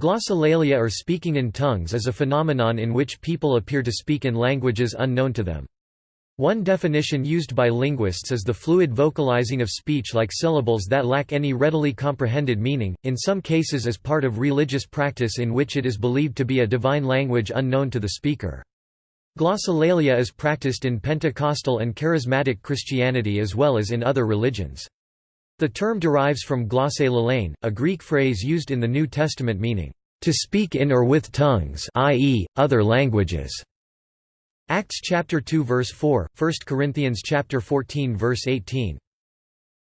Glossolalia or speaking in tongues is a phenomenon in which people appear to speak in languages unknown to them. One definition used by linguists is the fluid vocalizing of speech like syllables that lack any readily comprehended meaning, in some cases as part of religious practice in which it is believed to be a divine language unknown to the speaker. Glossolalia is practiced in Pentecostal and Charismatic Christianity as well as in other religions. The term derives from glosse a Greek phrase used in the New Testament meaning, "...to speak in or with tongues i.e., other languages." Acts chapter 2 verse 4, 1 Corinthians chapter 14 verse 18.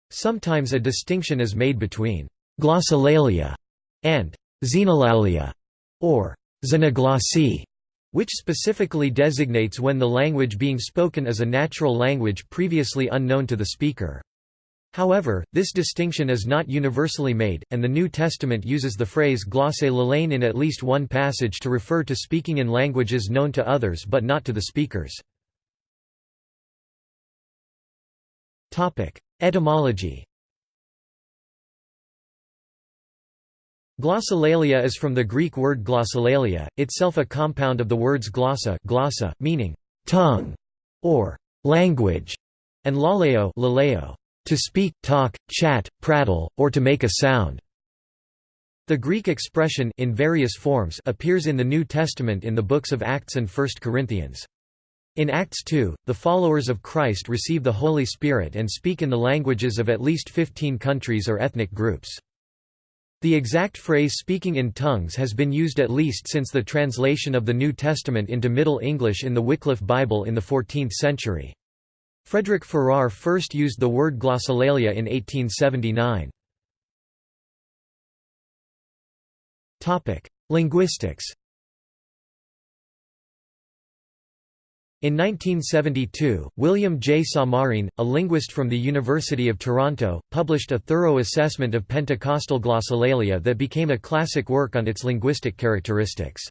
Sometimes a distinction is made between glossolalia and xenolalia or xenoglossae, which specifically designates when the language being spoken is a natural language previously unknown to the speaker. However, this distinction is not universally made, and the New Testament uses the phrase glosse in at least one passage to refer to speaking in languages known to others but not to the speakers. Etymology Glossolalia is from the Greek word glossolalia, itself a compound of the words glossa, glossa meaning tongue or language, and laleo, laleo to speak, talk, chat, prattle, or to make a sound. The Greek expression in various forms appears in the New Testament in the books of Acts and 1 Corinthians. In Acts 2, the followers of Christ receive the Holy Spirit and speak in the languages of at least 15 countries or ethnic groups. The exact phrase speaking in tongues has been used at least since the translation of the New Testament into Middle English in the Wycliffe Bible in the 14th century. Frederick Farrar first used the word glossolalia in 1879. Linguistics In 1972, William J. Samarin, a linguist from the University of Toronto, published a thorough assessment of Pentecostal glossolalia that became a classic work on its linguistic characteristics.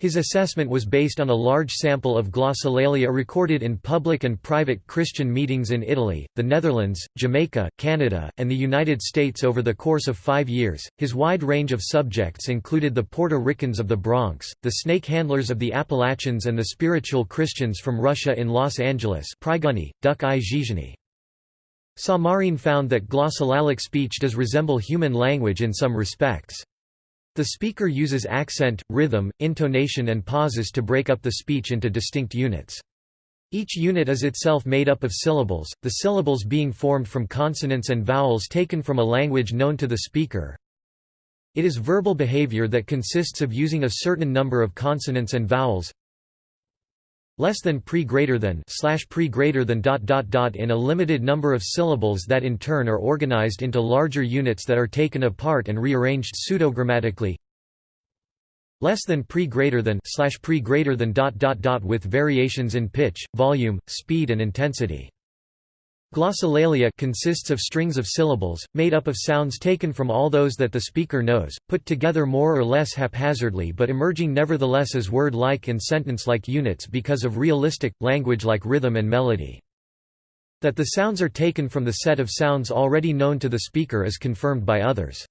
His assessment was based on a large sample of glossolalia recorded in public and private Christian meetings in Italy, the Netherlands, Jamaica, Canada, and the United States over the course of five years. His wide range of subjects included the Puerto Ricans of the Bronx, the snake handlers of the Appalachians, and the spiritual Christians from Russia in Los Angeles. Priguni, Duc i Samarin found that glossolalic speech does resemble human language in some respects. The speaker uses accent, rhythm, intonation and pauses to break up the speech into distinct units. Each unit is itself made up of syllables, the syllables being formed from consonants and vowels taken from a language known to the speaker. It is verbal behavior that consists of using a certain number of consonants and vowels, less than pre greater than slash pre greater than dot dot dot in a limited number of syllables that in turn are organized into larger units that are taken apart and rearranged pseudogrammatically less than pre greater than slash pre greater than dot dot dot with variations in pitch, volume, speed and intensity. Glossolalia consists of strings of syllables, made up of sounds taken from all those that the speaker knows, put together more or less haphazardly but emerging nevertheless as word-like and sentence-like units because of realistic, language-like rhythm and melody. That the sounds are taken from the set of sounds already known to the speaker is confirmed by others.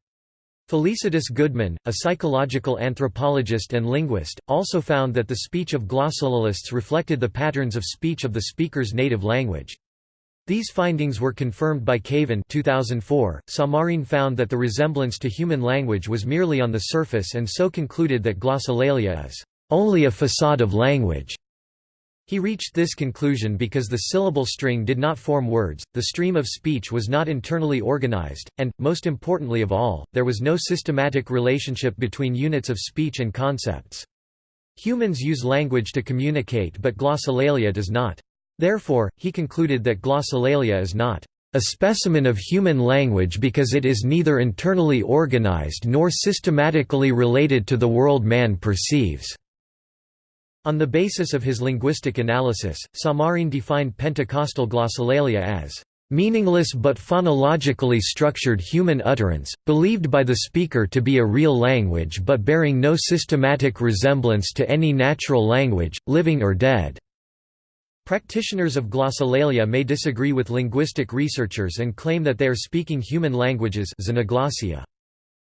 Felicitas Goodman, a psychological anthropologist and linguist, also found that the speech of glossolalists reflected the patterns of speech of the speaker's native language. These findings were confirmed by Kavan 2004. Samarin found that the resemblance to human language was merely on the surface and so concluded that glossolalia is only a facade of language. He reached this conclusion because the syllable string did not form words, the stream of speech was not internally organized, and, most importantly of all, there was no systematic relationship between units of speech and concepts. Humans use language to communicate but glossolalia does not. Therefore, he concluded that glossolalia is not a specimen of human language because it is neither internally organized nor systematically related to the world man perceives." On the basis of his linguistic analysis, Samarin defined Pentecostal glossolalia as meaningless but phonologically structured human utterance, believed by the speaker to be a real language but bearing no systematic resemblance to any natural language, living or dead. Practitioners of glossolalia may disagree with linguistic researchers and claim that they are speaking human languages.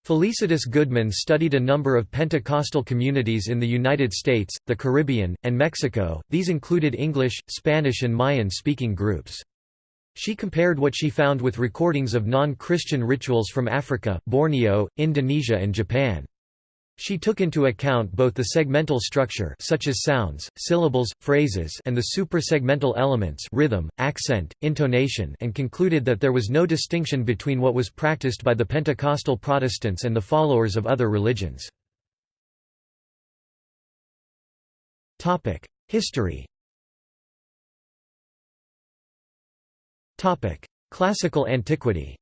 Felicitas Goodman studied a number of Pentecostal communities in the United States, the Caribbean, and Mexico, these included English, Spanish and Mayan-speaking groups. She compared what she found with recordings of non-Christian rituals from Africa, Borneo, Indonesia and Japan. She took into account both the segmental structure such as sounds, syllables, phrases and the suprasegmental elements rhythm, accent, intonation and concluded that there was no distinction between what was practiced by the Pentecostal Protestants and the followers of other religions. History Classical antiquity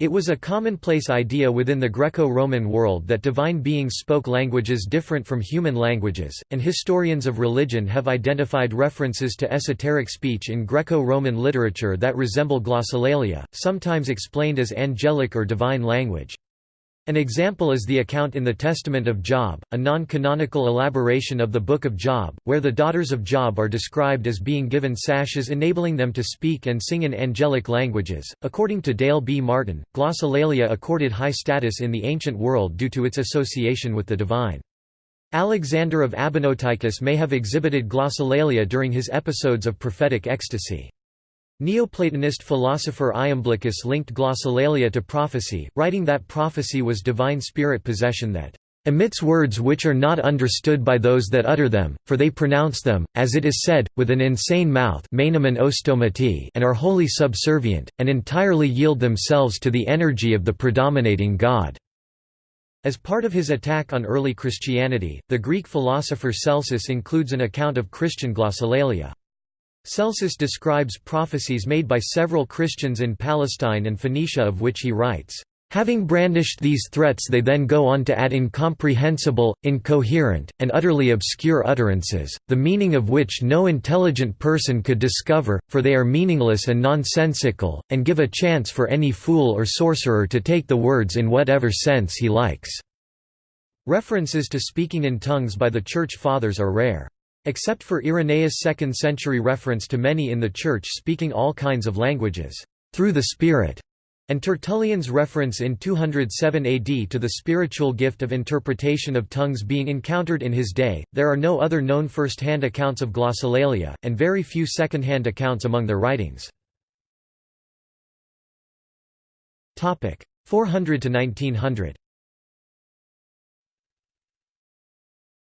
It was a commonplace idea within the Greco-Roman world that divine beings spoke languages different from human languages, and historians of religion have identified references to esoteric speech in Greco-Roman literature that resemble glossolalia, sometimes explained as angelic or divine language. An example is the account in the Testament of Job, a non-canonical elaboration of the Book of Job, where the daughters of Job are described as being given sashes enabling them to speak and sing in angelic languages. According to Dale B. Martin, glossolalia accorded high status in the ancient world due to its association with the divine. Alexander of Abonoteichus may have exhibited glossolalia during his episodes of prophetic ecstasy. Neoplatonist philosopher Iamblichus linked glossolalia to prophecy, writing that prophecy was divine spirit possession that emits words which are not understood by those that utter them, for they pronounce them, as it is said, with an insane mouth and are wholly subservient, and entirely yield themselves to the energy of the predominating God." As part of his attack on early Christianity, the Greek philosopher Celsus includes an account of Christian glossolalia. Celsus describes prophecies made by several Christians in Palestine and Phoenicia of which he writes, Having brandished these threats they then go on to add incomprehensible, incoherent, and utterly obscure utterances, the meaning of which no intelligent person could discover, for they are meaningless and nonsensical, and give a chance for any fool or sorcerer to take the words in whatever sense he likes." References to speaking in tongues by the Church Fathers are rare. Except for Irenaeus' second-century reference to many in the Church speaking all kinds of languages, through the Spirit, and Tertullian's reference in 207 AD to the spiritual gift of interpretation of tongues being encountered in his day, there are no other known first-hand accounts of glossolalia, and very few second-hand accounts among their writings. 400 to 1900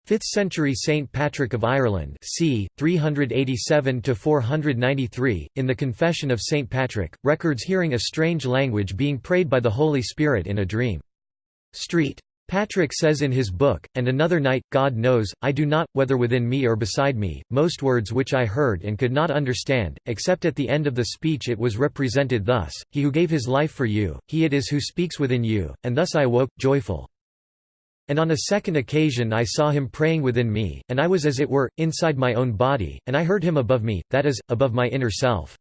5th century Saint Patrick of Ireland c. 387–493, in the Confession of Saint Patrick, records hearing a strange language being prayed by the Holy Spirit in a dream. Street. Patrick says in his book, And another night, God knows, I do not, whether within me or beside me, most words which I heard and could not understand, except at the end of the speech it was represented thus, He who gave his life for you, he it is who speaks within you, and thus I woke, joyful. And on a second occasion I saw him praying within me, and I was as it were, inside my own body, and I heard him above me, that is, above my inner self.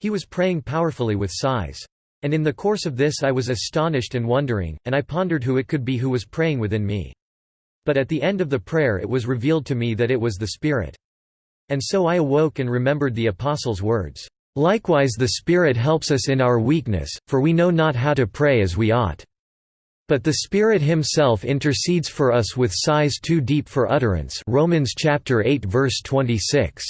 He was praying powerfully with sighs. And in the course of this I was astonished and wondering, and I pondered who it could be who was praying within me. But at the end of the prayer it was revealed to me that it was the Spirit. And so I awoke and remembered the Apostle's words, "...likewise the Spirit helps us in our weakness, for we know not how to pray as we ought." But the Spirit himself intercedes for us with sighs too deep for utterance Romans chapter 8 verse 26.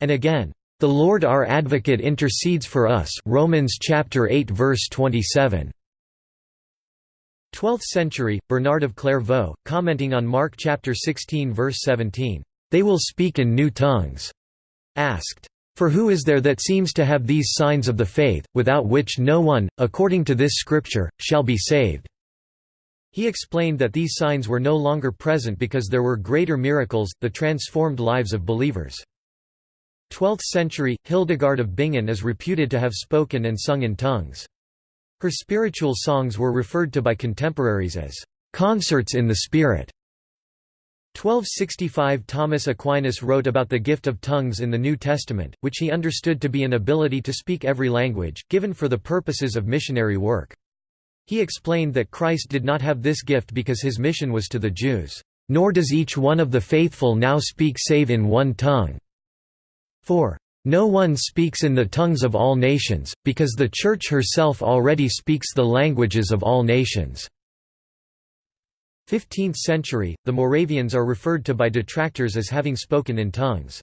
And again, the Lord our advocate intercedes for us Romans chapter 8 verse 27. 12th century, Bernard of Clairvaux, commenting on Mark chapter 16 verse 17, "They will speak in new tongues," asked, for who is there that seems to have these signs of the faith, without which no one, according to this scripture, shall be saved?" He explained that these signs were no longer present because there were greater miracles, the transformed lives of believers. 12th century, Hildegard of Bingen is reputed to have spoken and sung in tongues. Her spiritual songs were referred to by contemporaries as concerts in the spirit. 1265 Thomas Aquinas wrote about the gift of tongues in the New Testament, which he understood to be an ability to speak every language, given for the purposes of missionary work. He explained that Christ did not have this gift because his mission was to the Jews, "...nor does each one of the faithful now speak save in one tongue." For No one speaks in the tongues of all nations, because the Church herself already speaks the languages of all nations." 15th century, the Moravians are referred to by detractors as having spoken in tongues.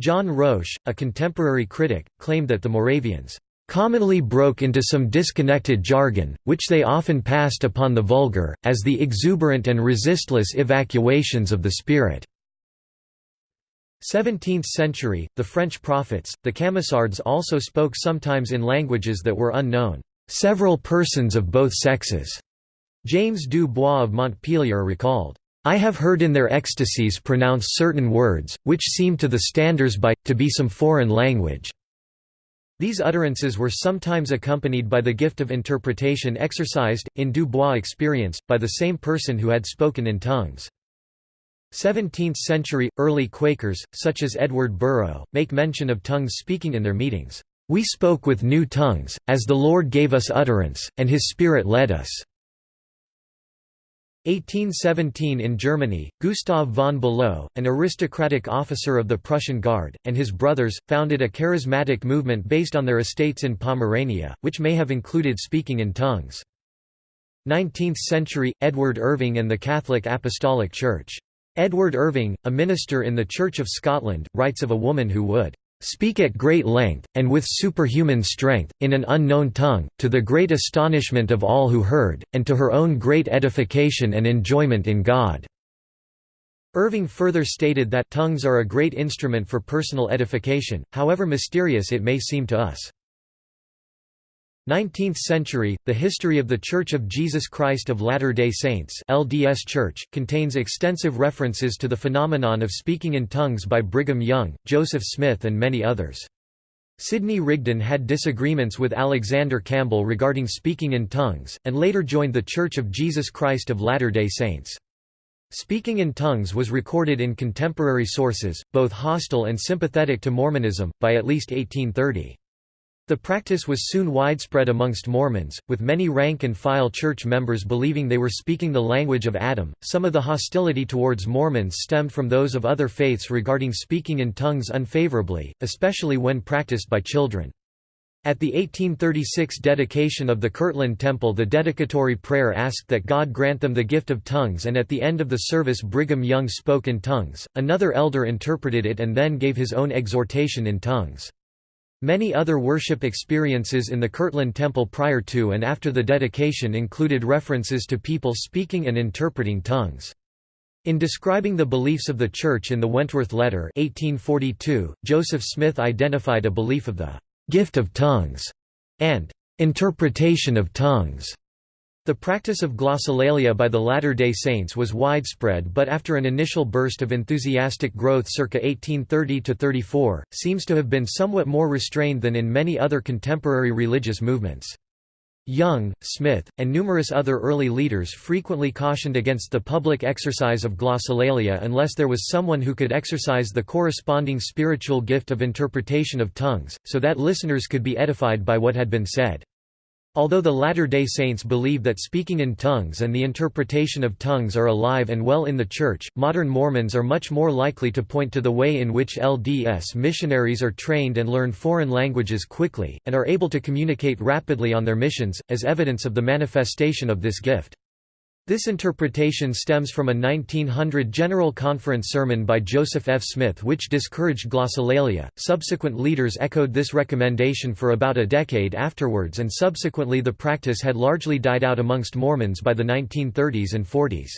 John Roche, a contemporary critic, claimed that the Moravians commonly broke into some disconnected jargon, which they often passed upon the vulgar, as the exuberant and resistless evacuations of the spirit." 17th century, the French prophets, the Camisards also spoke sometimes in languages that were unknown, "...several persons of both sexes." James du Bois of Montpellier recalled, I have heard in their ecstasies pronounce certain words, which seem to the standers-by, to be some foreign language." These utterances were sometimes accompanied by the gift of interpretation exercised, in Du Bois' experience, by the same person who had spoken in tongues. 17th-century, early Quakers, such as Edward Burrough, make mention of tongues speaking in their meetings. We spoke with new tongues, as the Lord gave us utterance, and His Spirit led us. 1817 in Germany, Gustav von Below, an aristocratic officer of the Prussian Guard, and his brothers, founded a charismatic movement based on their estates in Pomerania, which may have included speaking in tongues. 19th century, Edward Irving and the Catholic Apostolic Church. Edward Irving, a minister in the Church of Scotland, writes of a woman who would speak at great length, and with superhuman strength, in an unknown tongue, to the great astonishment of all who heard, and to her own great edification and enjoyment in God." Irving further stated that tongues are a great instrument for personal edification, however mysterious it may seem to us. 19th century, the History of the Church of Jesus Christ of Latter-day Saints LDS Church, contains extensive references to the phenomenon of speaking in tongues by Brigham Young, Joseph Smith and many others. Sidney Rigdon had disagreements with Alexander Campbell regarding speaking in tongues, and later joined the Church of Jesus Christ of Latter-day Saints. Speaking in tongues was recorded in contemporary sources, both hostile and sympathetic to Mormonism, by at least 1830. The practice was soon widespread amongst Mormons, with many rank and file church members believing they were speaking the language of Adam. Some of the hostility towards Mormons stemmed from those of other faiths regarding speaking in tongues unfavorably, especially when practiced by children. At the 1836 dedication of the Kirtland Temple the dedicatory prayer asked that God grant them the gift of tongues and at the end of the service Brigham Young spoke in tongues, another elder interpreted it and then gave his own exhortation in tongues. Many other worship experiences in the Kirtland Temple prior to and after the dedication included references to people speaking and interpreting tongues. In describing the beliefs of the Church in the Wentworth Letter 1842, Joseph Smith identified a belief of the «gift of tongues» and «interpretation of tongues» The practice of glossolalia by the Latter-day Saints was widespread but after an initial burst of enthusiastic growth circa 1830–34, seems to have been somewhat more restrained than in many other contemporary religious movements. Young, Smith, and numerous other early leaders frequently cautioned against the public exercise of glossolalia unless there was someone who could exercise the corresponding spiritual gift of interpretation of tongues, so that listeners could be edified by what had been said. Although the Latter-day Saints believe that speaking in tongues and the interpretation of tongues are alive and well in the Church, modern Mormons are much more likely to point to the way in which LDS missionaries are trained and learn foreign languages quickly, and are able to communicate rapidly on their missions, as evidence of the manifestation of this gift. This interpretation stems from a 1900 General Conference sermon by Joseph F. Smith which discouraged glossolalia. Subsequent leaders echoed this recommendation for about a decade afterwards and subsequently the practice had largely died out amongst Mormons by the 1930s and 40s.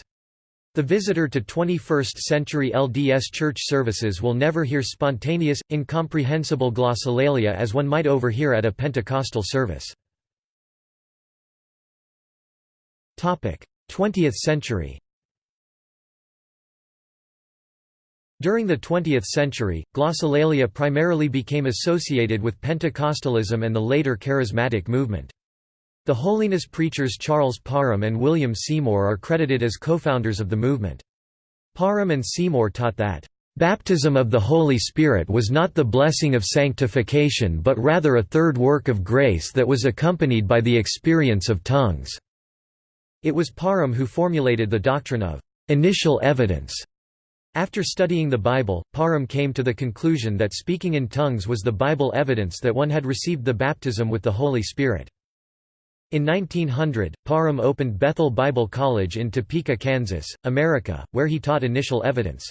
The visitor to 21st-century LDS church services will never hear spontaneous, incomprehensible glossolalia as one might overhear at a Pentecostal service. 20th century During the 20th century, glossolalia primarily became associated with Pentecostalism and the later Charismatic movement. The holiness preachers Charles Parham and William Seymour are credited as co-founders of the movement. Parham and Seymour taught that, "...baptism of the Holy Spirit was not the blessing of sanctification but rather a third work of grace that was accompanied by the experience of tongues." It was Parham who formulated the doctrine of initial evidence. After studying the Bible, Parham came to the conclusion that speaking in tongues was the Bible evidence that one had received the baptism with the Holy Spirit. In 1900, Parham opened Bethel Bible College in Topeka, Kansas, America, where he taught initial evidence.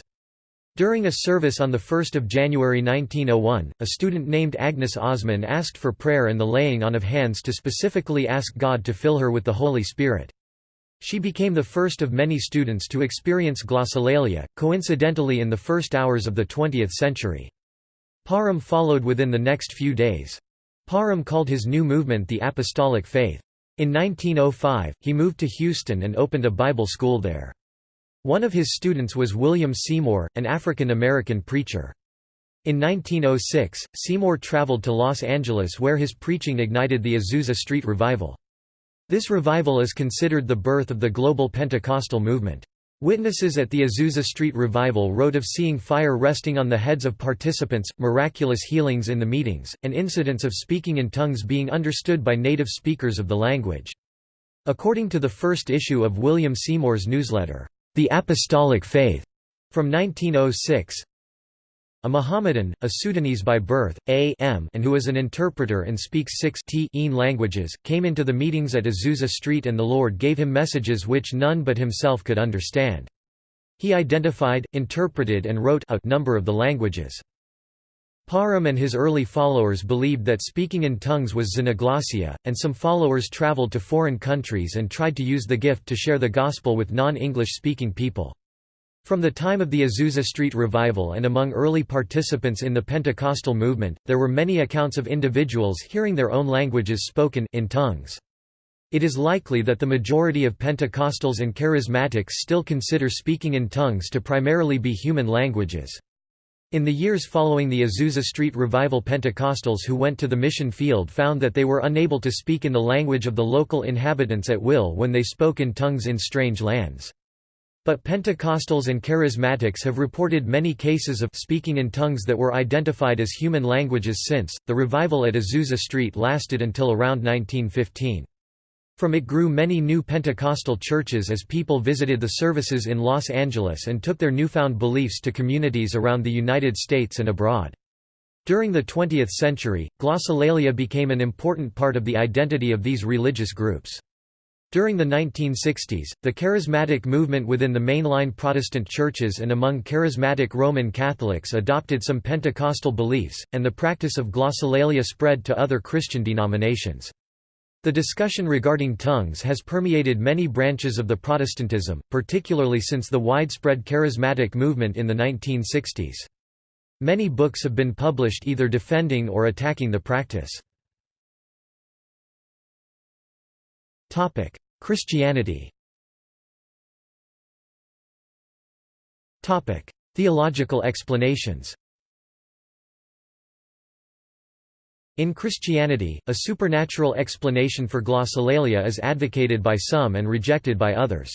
During a service on 1 January 1901, a student named Agnes Ozman asked for prayer and the laying on of hands to specifically ask God to fill her with the Holy Spirit. She became the first of many students to experience glossolalia, coincidentally in the first hours of the 20th century. Parham followed within the next few days. Parham called his new movement the Apostolic Faith. In 1905, he moved to Houston and opened a Bible school there. One of his students was William Seymour, an African-American preacher. In 1906, Seymour traveled to Los Angeles where his preaching ignited the Azusa Street Revival. This revival is considered the birth of the global Pentecostal movement. Witnesses at the Azusa Street Revival wrote of seeing fire resting on the heads of participants, miraculous healings in the meetings, and incidents of speaking in tongues being understood by native speakers of the language. According to the first issue of William Seymour's newsletter, The Apostolic Faith, from 1906, a Mohammedan, a Sudanese by birth, A M, and who is an interpreter and speaks six T languages, came into the meetings at Azusa Street and the Lord gave him messages which none but himself could understand. He identified, interpreted and wrote a number of the languages. Parham and his early followers believed that speaking in tongues was xenoglossia, and some followers traveled to foreign countries and tried to use the gift to share the gospel with non-English speaking people. From the time of the Azusa Street Revival and among early participants in the Pentecostal movement, there were many accounts of individuals hearing their own languages spoken in tongues. It is likely that the majority of Pentecostals and Charismatics still consider speaking in tongues to primarily be human languages. In the years following the Azusa Street Revival Pentecostals who went to the mission field found that they were unable to speak in the language of the local inhabitants at will when they spoke in tongues in strange lands. But Pentecostals and Charismatics have reported many cases of speaking in tongues that were identified as human languages since. The revival at Azusa Street lasted until around 1915. From it grew many new Pentecostal churches as people visited the services in Los Angeles and took their newfound beliefs to communities around the United States and abroad. During the 20th century, glossolalia became an important part of the identity of these religious groups. During the 1960s, the charismatic movement within the mainline Protestant churches and among charismatic Roman Catholics adopted some Pentecostal beliefs, and the practice of glossolalia spread to other Christian denominations. The discussion regarding tongues has permeated many branches of the Protestantism, particularly since the widespread charismatic movement in the 1960s. Many books have been published either defending or attacking the practice. Topic: Christianity. Topic: Theological explanations. In Christianity, a supernatural explanation for glossolalia is advocated by some and rejected by others.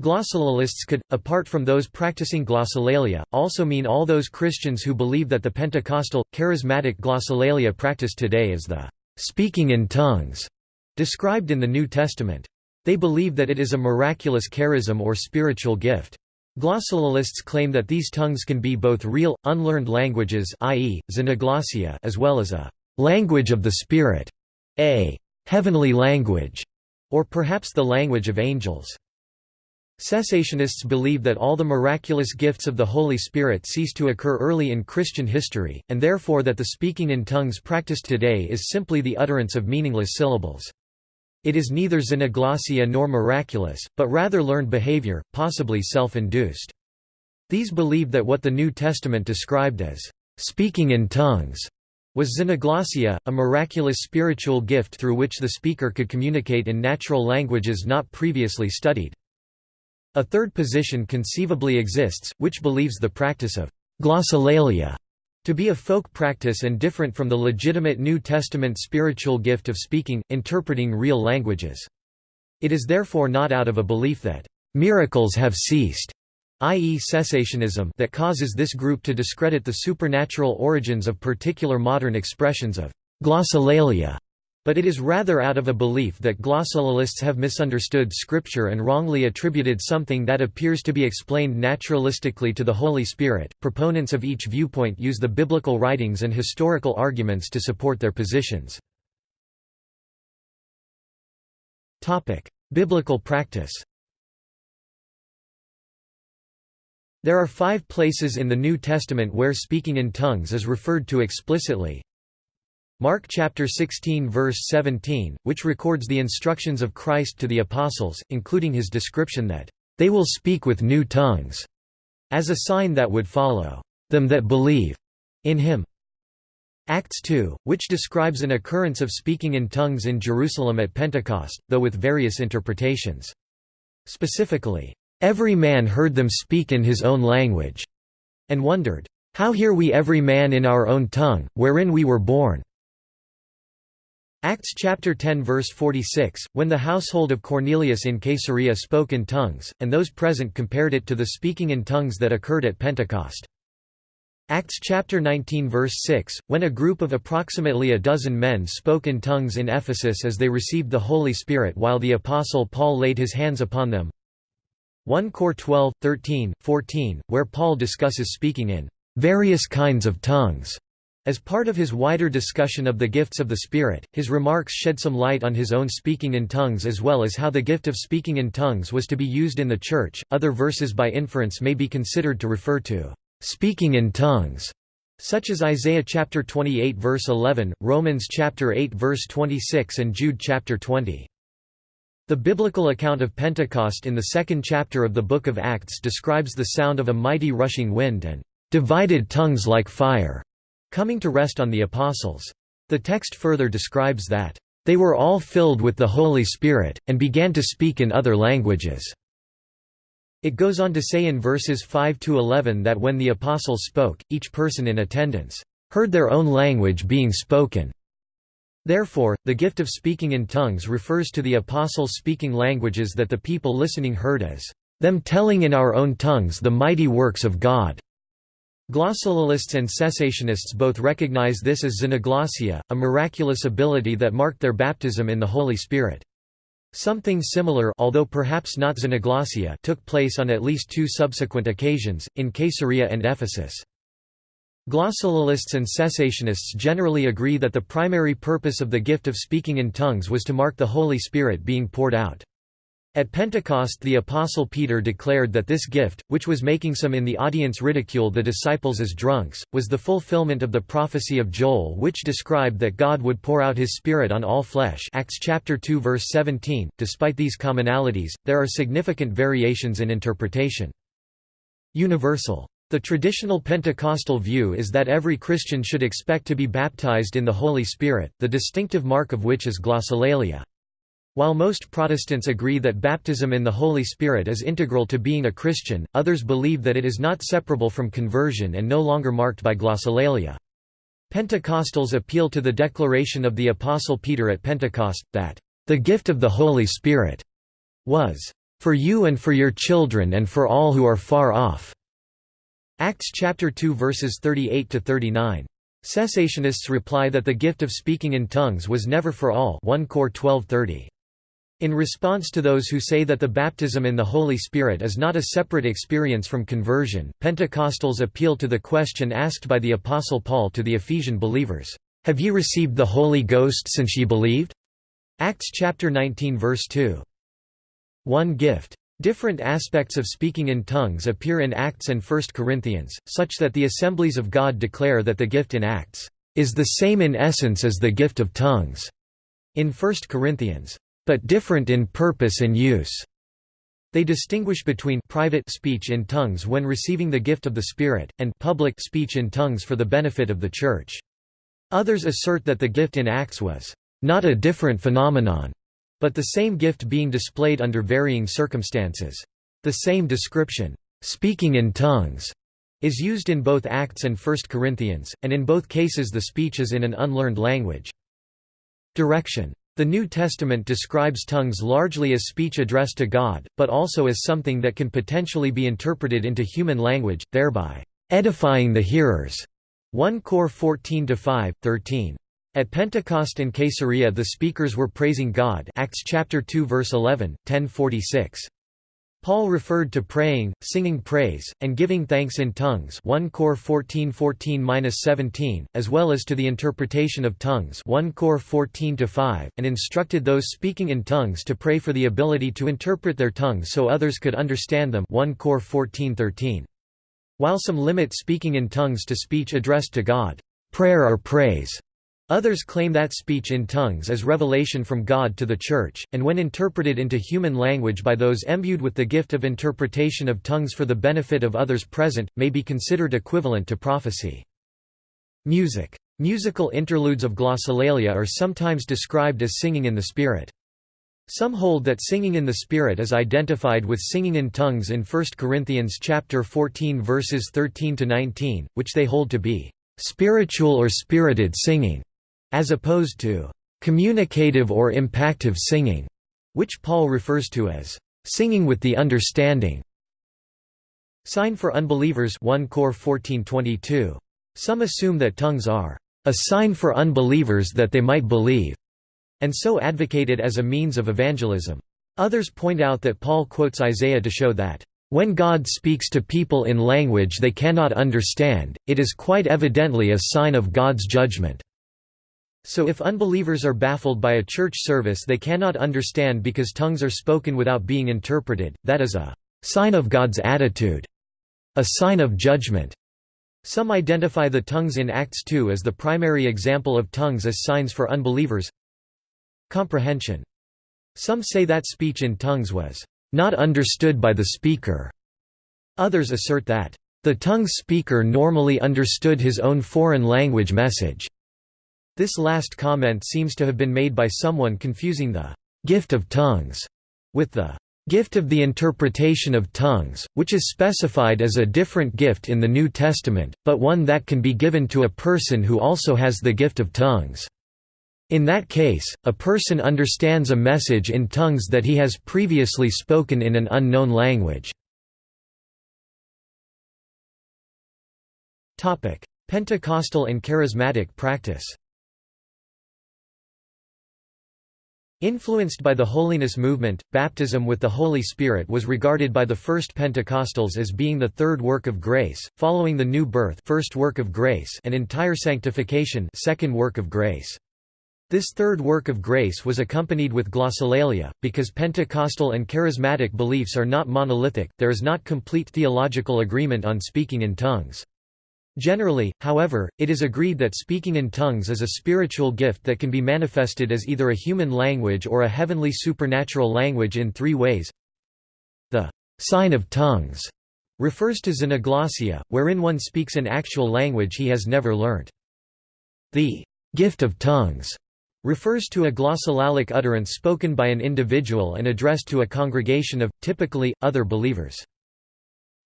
Glossolalists could, apart from those practicing glossolalia, also mean all those Christians who believe that the Pentecostal, charismatic glossolalia practiced today is the speaking in tongues described in the New Testament. They believe that it is a miraculous charism or spiritual gift. Glossolalists claim that these tongues can be both real, unlearned languages i.e., xenoglossia as well as a «language of the Spirit», a «heavenly language», or perhaps the language of angels. Cessationists believe that all the miraculous gifts of the Holy Spirit ceased to occur early in Christian history, and therefore that the speaking in tongues practiced today is simply the utterance of meaningless syllables. It is neither xenoglossia nor miraculous, but rather learned behavior, possibly self-induced. These believe that what the New Testament described as speaking in tongues was xenoglossia, a miraculous spiritual gift through which the speaker could communicate in natural languages not previously studied. A third position conceivably exists, which believes the practice of glossolalia to be a folk practice and different from the legitimate New Testament spiritual gift of speaking, interpreting real languages. It is therefore not out of a belief that miracles have ceased, i.e. cessationism that causes this group to discredit the supernatural origins of particular modern expressions of glossolalia. But it is rather out of a belief that glossolalists have misunderstood Scripture and wrongly attributed something that appears to be explained naturalistically to the Holy Spirit. Proponents of each viewpoint use the biblical writings and historical arguments to support their positions. Topic: Biblical practice. There are five places in the New Testament where speaking in tongues is referred to explicitly, Mark chapter 16 verse 17, which records the instructions of Christ to the apostles, including his description that, "...they will speak with new tongues," as a sign that would follow, "...them that believe," in him. Acts 2, which describes an occurrence of speaking in tongues in Jerusalem at Pentecost, though with various interpretations. Specifically, "...every man heard them speak in his own language," and wondered, "...how hear we every man in our own tongue, wherein we were born?" Acts chapter 10 verse 46, when the household of Cornelius in Caesarea spoke in tongues, and those present compared it to the speaking in tongues that occurred at Pentecost. Acts chapter 19 verse 6, when a group of approximately a dozen men spoke in tongues in Ephesus as they received the Holy Spirit while the Apostle Paul laid his hands upon them. 1 Cor 12, 13, 14, where Paul discusses speaking in various kinds of tongues as part of his wider discussion of the gifts of the Spirit, his remarks shed some light on his own speaking in tongues as well as how the gift of speaking in tongues was to be used in the Church. Other verses by inference may be considered to refer to speaking in tongues, such as Isaiah chapter 28 verse 11, Romans chapter 8 verse 26 and Jude chapter 20. The biblical account of Pentecost in the second chapter of the book of Acts describes the sound of a mighty rushing wind and divided tongues like fire coming to rest on the apostles. The text further describes that, "...they were all filled with the Holy Spirit, and began to speak in other languages." It goes on to say in verses 5–11 that when the apostles spoke, each person in attendance, "...heard their own language being spoken." Therefore, the gift of speaking in tongues refers to the apostles speaking languages that the people listening heard as, "...them telling in our own tongues the mighty works of God." Glossolalists and cessationists both recognize this as xenoglossia, a miraculous ability that marked their baptism in the Holy Spirit. Something similar although perhaps not xenoglossia took place on at least two subsequent occasions, in Caesarea and Ephesus. Glossolalists and cessationists generally agree that the primary purpose of the gift of speaking in tongues was to mark the Holy Spirit being poured out. At Pentecost the Apostle Peter declared that this gift, which was making some in the audience ridicule the disciples as drunks, was the fulfillment of the prophecy of Joel which described that God would pour out his Spirit on all flesh Acts chapter 2 verse 17. Despite these commonalities, there are significant variations in interpretation. Universal. The traditional Pentecostal view is that every Christian should expect to be baptized in the Holy Spirit, the distinctive mark of which is glossolalia. While most Protestants agree that baptism in the Holy Spirit is integral to being a Christian, others believe that it is not separable from conversion and no longer marked by glossolalia. Pentecostals appeal to the declaration of the Apostle Peter at Pentecost, that, "...the gift of the Holy Spirit," was, "...for you and for your children and for all who are far off." Acts chapter 2 verses 38 to 39. Cessationists reply that the gift of speaking in tongues was never for all 1 Cor 12:30. In response to those who say that the baptism in the Holy Spirit is not a separate experience from conversion, Pentecostals appeal to the question asked by the Apostle Paul to the Ephesian believers, "'Have ye received the Holy Ghost since ye believed?' Acts chapter 19 verse 2. One gift. Different aspects of speaking in tongues appear in Acts and 1 Corinthians, such that the assemblies of God declare that the gift in Acts is the same in essence as the gift of tongues in 1 Corinthians but different in purpose and use. They distinguish between private speech in tongues when receiving the gift of the Spirit, and public speech in tongues for the benefit of the Church. Others assert that the gift in Acts was not a different phenomenon, but the same gift being displayed under varying circumstances. The same description, speaking in tongues, is used in both Acts and 1 Corinthians, and in both cases the speech is in an unlearned language. Direction the New Testament describes tongues largely as speech addressed to God, but also as something that can potentially be interpreted into human language, thereby edifying the hearers. 1 Cor 14 5, 13. At Pentecost in Caesarea the speakers were praising God Acts chapter 2 verse 11, 1046. Paul referred to praying, singing praise, and giving thanks in tongues 1 Cor 14:14-17, as well as to the interpretation of tongues 1 Cor 14-5, and instructed those speaking in tongues to pray for the ability to interpret their tongues so others could understand them 1 Cor 14:13. While some limit speaking in tongues to speech addressed to God, prayer or praise, Others claim that speech in tongues is revelation from God to the Church, and when interpreted into human language by those imbued with the gift of interpretation of tongues for the benefit of others present, may be considered equivalent to prophecy. Music. Musical interludes of glossolalia are sometimes described as singing in the Spirit. Some hold that singing in the Spirit is identified with singing in tongues in 1 Corinthians chapter 14 verses 13 to 19, which they hold to be spiritual or spirited singing as opposed to communicative or impactive singing, which Paul refers to as singing with the understanding. Sign for unbelievers 1 Cor 14:22. Some assume that tongues are a sign for unbelievers that they might believe, and so advocate it as a means of evangelism. Others point out that Paul quotes Isaiah to show that when God speaks to people in language they cannot understand, it is quite evidently a sign of God's judgment. So if unbelievers are baffled by a church service they cannot understand because tongues are spoken without being interpreted, that is a sign of God's attitude, a sign of judgment. Some identify the tongues in Acts 2 as the primary example of tongues as signs for unbelievers. Comprehension. Some say that speech in tongues was not understood by the speaker. Others assert that the tongue speaker normally understood his own foreign language message. This last comment seems to have been made by someone confusing the gift of tongues with the gift of the interpretation of tongues, which is specified as a different gift in the New Testament, but one that can be given to a person who also has the gift of tongues. In that case, a person understands a message in tongues that he has previously spoken in an unknown language. Pentecostal and charismatic practice Influenced by the holiness movement, baptism with the Holy Spirit was regarded by the first Pentecostals as being the third work of grace, following the new birth first work of grace and entire sanctification second work of grace. This third work of grace was accompanied with glossolalia, because Pentecostal and charismatic beliefs are not monolithic, there is not complete theological agreement on speaking in tongues. Generally, however, it is agreed that speaking in tongues is a spiritual gift that can be manifested as either a human language or a heavenly supernatural language in three ways. The sign of tongues refers to xenoglossia, wherein one speaks an actual language he has never learnt. The gift of tongues refers to a glossolalic utterance spoken by an individual and addressed to a congregation of, typically, other believers.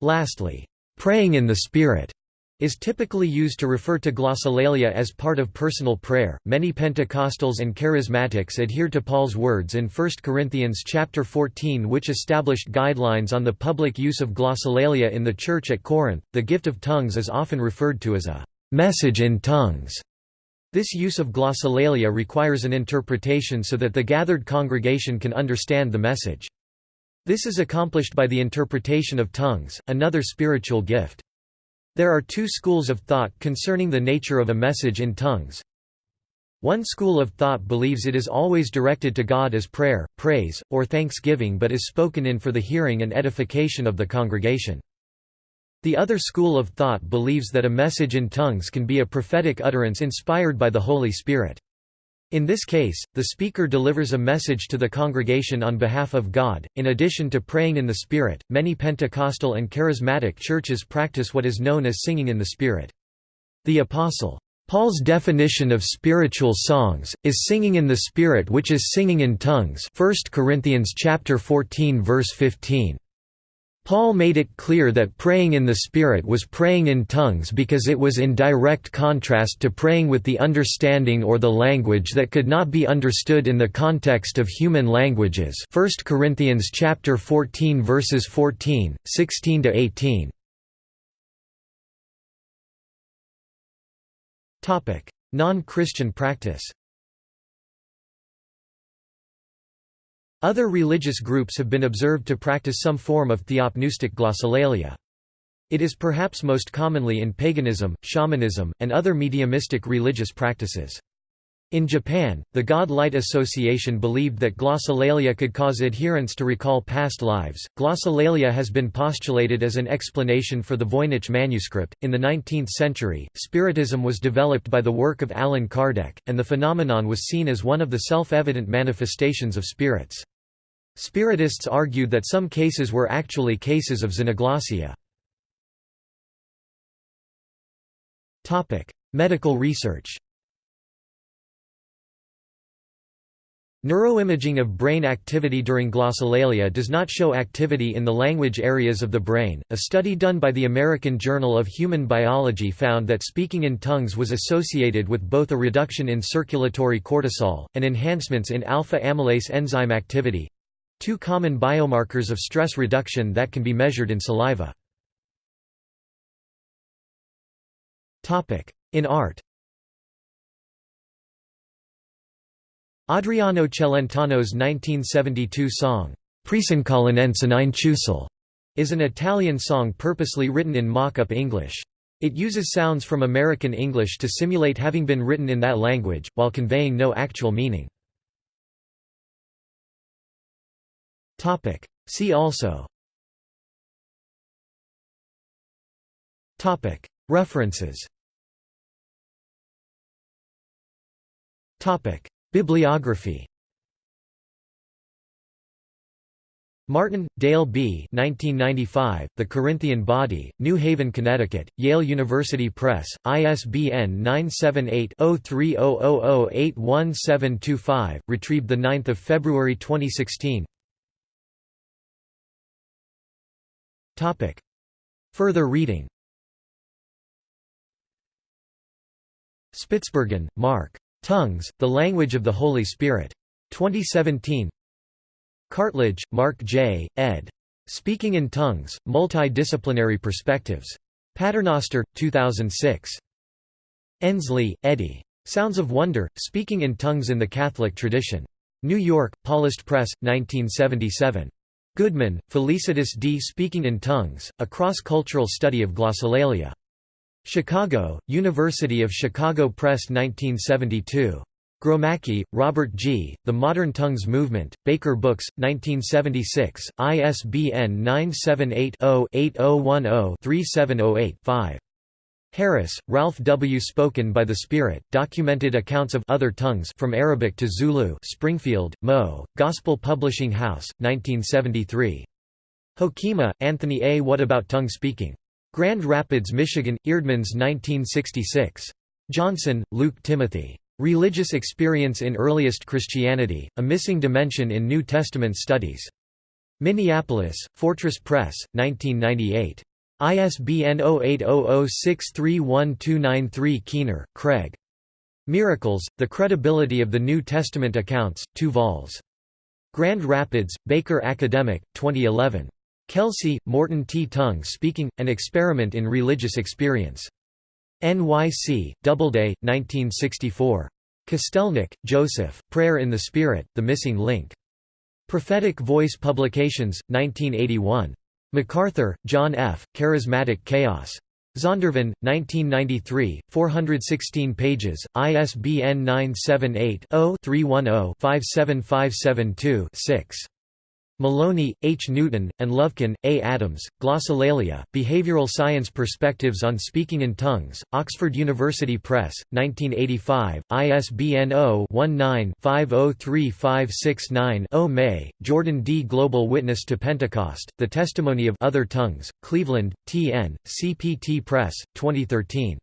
Lastly, praying in the Spirit is typically used to refer to glossolalia as part of personal prayer. Many Pentecostals and Charismatics adhere to Paul's words in 1 Corinthians chapter 14 which established guidelines on the public use of glossolalia in the church at Corinth. The gift of tongues is often referred to as a message in tongues. This use of glossolalia requires an interpretation so that the gathered congregation can understand the message. This is accomplished by the interpretation of tongues, another spiritual gift. There are two schools of thought concerning the nature of a message in tongues. One school of thought believes it is always directed to God as prayer, praise, or thanksgiving but is spoken in for the hearing and edification of the congregation. The other school of thought believes that a message in tongues can be a prophetic utterance inspired by the Holy Spirit. In this case, the speaker delivers a message to the congregation on behalf of God. In addition to praying in the Spirit, many Pentecostal and charismatic churches practice what is known as singing in the Spirit. The Apostle Paul's definition of spiritual songs is singing in the Spirit which is singing in tongues 1 Corinthians chapter 14 verse 15. Paul made it clear that praying in the Spirit was praying in tongues because it was in direct contrast to praying with the understanding or the language that could not be understood in the context of human languages 1 Corinthians chapter 14 verses 14, 16 to 18. Non-Christian practice Other religious groups have been observed to practice some form of theopneustic glossolalia. It is perhaps most commonly in paganism, shamanism, and other mediumistic religious practices. In Japan, the God Light Association believed that glossolalia could cause adherents to recall past lives. Glossolalia has been postulated as an explanation for the Voynich manuscript. In the 19th century, Spiritism was developed by the work of Allan Kardec, and the phenomenon was seen as one of the self evident manifestations of spirits. Spiritists argued that some cases were actually cases of xenoglossia. Medical research Neuroimaging of brain activity during glossolalia does not show activity in the language areas of the brain. A study done by the American Journal of Human Biology found that speaking in tongues was associated with both a reduction in circulatory cortisol and enhancements in alpha amylase enzyme activity two common biomarkers of stress reduction that can be measured in saliva. In art Adriano Celentano's 1972 song, Prisencolinensinainciusol is an Italian song purposely written in mock-up English. It uses sounds from American English to simulate having been written in that language, while conveying no actual meaning. See also Topic. References Topic. Bibliography Martin, Dale B. 1995, The Corinthian Body, New Haven, Connecticut, Yale University Press, ISBN 978-0300081725, retrieved 9 February 2016 Further reading Spitsbergen, Mark. Tongues, The Language of the Holy Spirit. 2017 Cartledge, Mark J., ed. Speaking in Tongues, Multidisciplinary Perspectives. Paternoster, 2006. Ensley, Eddie. Sounds of Wonder, Speaking in Tongues in the Catholic Tradition. New York, Paulist Press, 1977. Goodman, Felicitas D. Speaking in Tongues, A Cross-Cultural Study of Glossolalia. Chicago, University of Chicago Press 1972. Gromacki, Robert G., The Modern Tongues Movement, Baker Books, 1976, ISBN 978 0 8010 3708 5. Harris, Ralph W. Spoken by the Spirit, Documented Accounts of Other Tongues from Arabic to Zulu Springfield, Mo., Gospel Publishing House, 1973. Hoekema, Anthony A. What About Tongue Speaking? Grand Rapids, Michigan, Eerdmans 1966. Johnson, Luke Timothy. Religious Experience in Earliest Christianity, A Missing Dimension in New Testament Studies. Minneapolis, Fortress Press, 1998. ISBN 0800631293 Keener, Craig. Miracles, The Credibility of the New Testament Accounts, 2 vols. Grand Rapids, Baker Academic, 2011. Kelsey, Morton T. Tongue Speaking, An Experiment in Religious Experience. NYC, Doubleday, 1964. Kostelnik, Joseph, Prayer in the Spirit, The Missing Link. Prophetic Voice Publications, 1981. MacArthur, John F., Charismatic Chaos. Zondervan, 1993, 416 pages, ISBN 978 0 310 57572 6. Malony, H. Newton, and Lovekin, A. Adams, Glossolalia, Behavioral Science Perspectives on Speaking in Tongues, Oxford University Press, 1985, ISBN 0-19-503569-0 May, Jordan D. Global Witness to Pentecost, The Testimony of Other Tongues, Cleveland, T.N., CPT Press, 2013.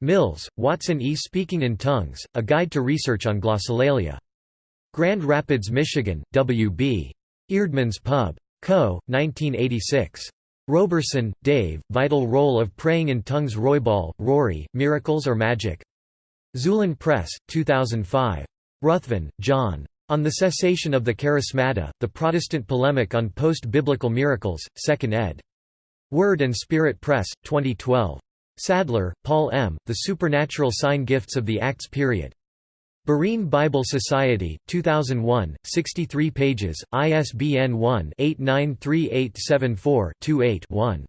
Mills, Watson E. Speaking in Tongues, A Guide to Research on Glossolalia. Grand Rapids, Michigan, W.B. Eerdmans Pub. Co., 1986. Roberson, Dave, Vital Role of Praying in Tongues Roybal, Rory, Miracles or Magic? Xulon Press, 2005. Ruthven, John. On the Cessation of the Charismata, The Protestant Polemic on Post-Biblical Miracles, 2nd ed. Word and Spirit Press, 2012. Sadler, Paul M., The Supernatural Sign Gifts of the Acts Period. Berean Bible Society, 2001, 63 pages, ISBN 1-893874-28-1.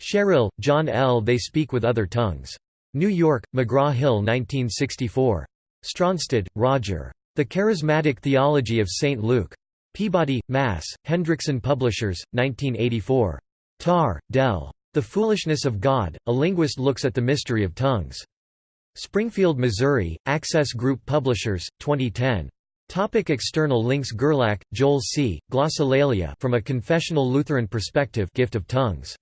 Sherrill, John L. They Speak with Other Tongues. New York, McGraw-Hill 1964. Stronstad, Roger. The Charismatic Theology of St. Luke. Peabody, Mass., Hendrickson Publishers, 1984. Tarr, Del. The Foolishness of God, A Linguist Looks at the Mystery of Tongues. Springfield, Missouri, Access Group Publishers, 2010. Topic external links Gerlach, Joel C., Glossolalia From a Confessional Lutheran Perspective Gift of Tongues.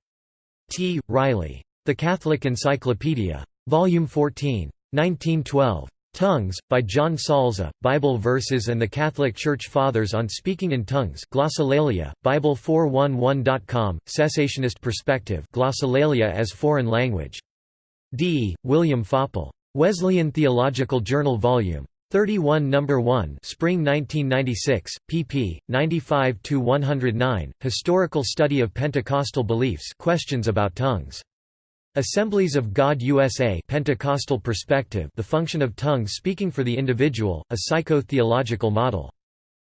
T. Riley. The Catholic Encyclopedia. Volume 14. 1912. Tongues, by John Salza, Bible Verses and the Catholic Church Fathers on Speaking in Tongues Glossolalia, Bible411.com, Cessationist Perspective Glossolalia as Foreign Language. D. William Faupel. Wesleyan Theological Journal Vol. 31 No. 1 Spring 1996, pp. 95–109, Historical Study of Pentecostal Beliefs Questions about Tongues. Assemblies of God USA Pentecostal Perspective The Function of Tongues Speaking for the Individual, a Psycho-Theological Model.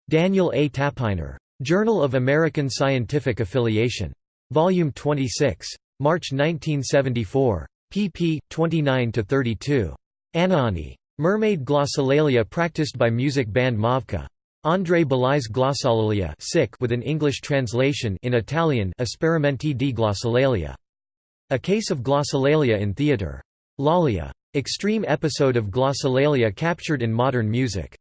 Daniel A. Tappeiner. Journal of American Scientific Affiliation. Volume 26. March 1974 pp. 29–32. Anani. Mermaid glossolalia practiced by music band Mavka. Andrei Bely's Glossolalia with an English translation in Italian Esperimenti di glossolalia. A case of glossolalia in theatre. Lollia. Extreme episode of glossolalia captured in modern music.